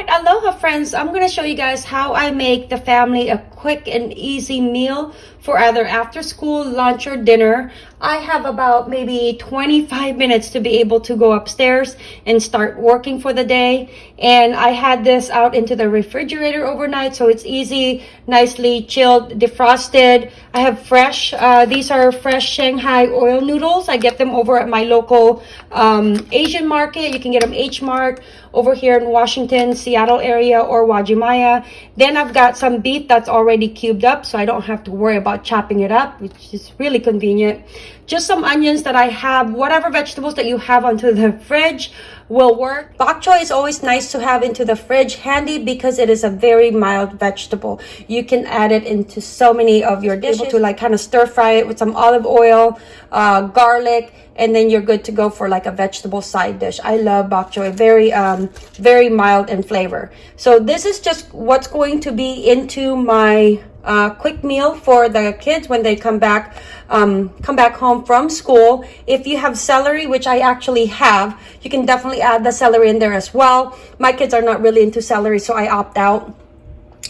right, aloha friends. I'm going to show you guys how I make the family a quick and easy meal for either after school, lunch, or dinner. I have about maybe 25 minutes to be able to go upstairs and start working for the day. And I had this out into the refrigerator overnight, so it's easy, nicely chilled, defrosted. I have fresh, uh, these are fresh Shanghai oil noodles. I get them over at my local um, Asian market. You can get them H-Mart over here in Washington, Seattle area, or Uwajimaya. Then I've got some beef that's already cubed up, so I don't have to worry about chopping it up, which is really convenient. Just some onions that I have, whatever vegetables that you have onto the fridge will work. Bok choy is always nice to have into the fridge handy because it is a very mild vegetable. You can add it into so many of your dishes to like kind of stir fry it with some olive oil, uh, garlic, and then you're good to go for like a vegetable side dish. I love bok choy, very, um, very mild in flavor. So this is just what's going to be into my uh, quick meal for the kids when they come back um, come back home from school. If you have celery, which I actually have, you can definitely add the celery in there as well. My kids are not really into celery, so I opt out.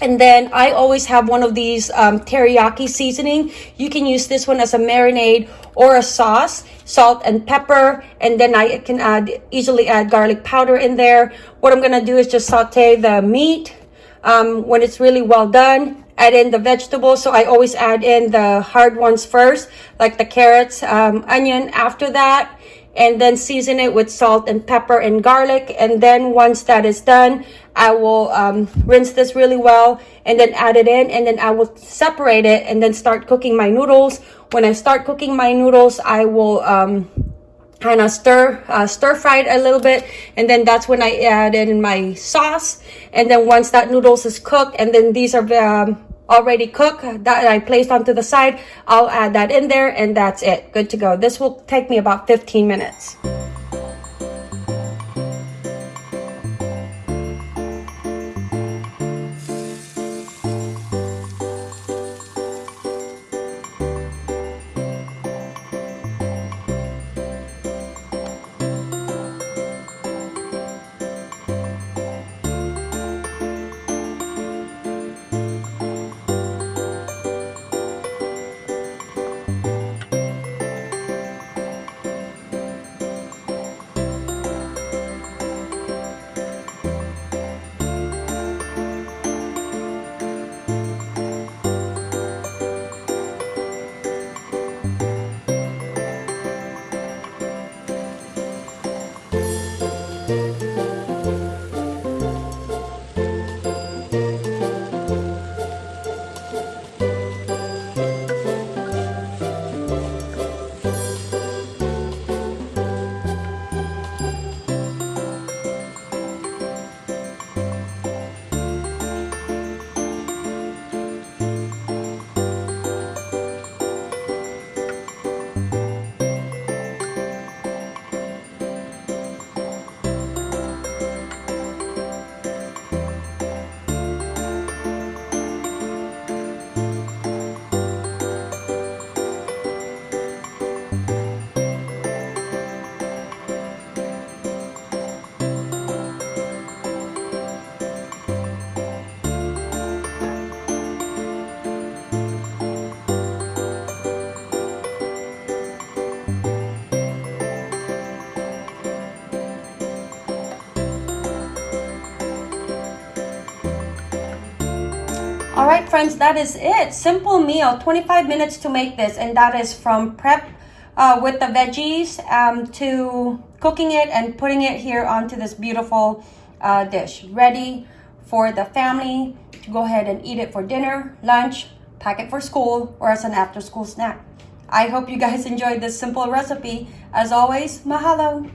And then I always have one of these um, teriyaki seasoning. You can use this one as a marinade or a sauce, salt and pepper. And then I can add easily add garlic powder in there. What I'm going to do is just saute the meat um, when it's really well done add in the vegetables. So I always add in the hard ones first, like the carrots, um, onion after that, and then season it with salt and pepper and garlic. And then once that is done, I will um, rinse this really well and then add it in and then I will separate it and then start cooking my noodles. When I start cooking my noodles, I will um, kind of stir uh, stir fry it a little bit and then that's when I add in my sauce and then once that noodles is cooked and then these are um, already cooked that I placed onto the side. I'll add that in there and that's it. Good to go. This will take me about 15 minutes all right friends that is it simple meal 25 minutes to make this and that is from prep uh, with the veggies um, to cooking it and putting it here onto this beautiful uh, dish ready for the family to go ahead and eat it for dinner lunch pack it for school or as an after school snack I hope you guys enjoyed this simple recipe. As always, mahalo!